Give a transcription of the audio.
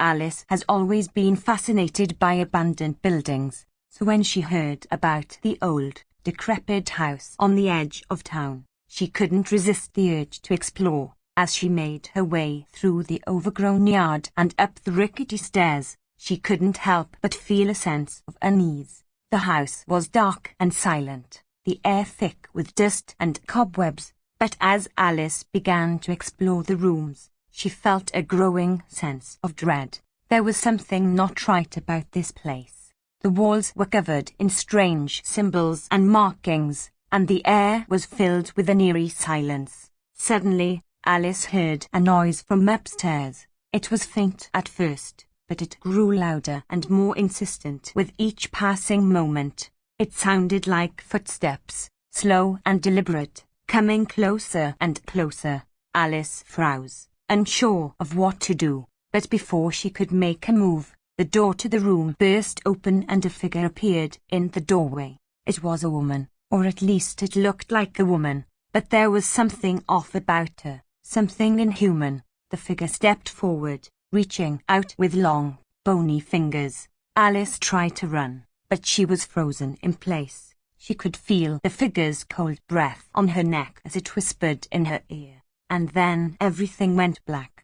Alice has always been fascinated by abandoned buildings, so when she heard about the old, decrepit house on the edge of town, she couldn't resist the urge to explore. As she made her way through the overgrown yard and up the rickety stairs, she couldn't help but feel a sense of unease. The house was dark and silent, the air thick with dust and cobwebs, but as Alice began to explore the rooms, she felt a growing sense of dread. There was something not right about this place. The walls were covered in strange symbols and markings, and the air was filled with an eerie silence. Suddenly, Alice heard a noise from upstairs. It was faint at first, but it grew louder and more insistent with each passing moment. It sounded like footsteps, slow and deliberate, coming closer and closer. Alice froze, unsure of what to do, but before she could make a move, the door to the room burst open and a figure appeared in the doorway. It was a woman, or at least it looked like a woman, but there was something off about her. Something inhuman. The figure stepped forward, reaching out with long, bony fingers. Alice tried to run, but she was frozen in place. She could feel the figure's cold breath on her neck as it whispered in her ear. And then everything went black.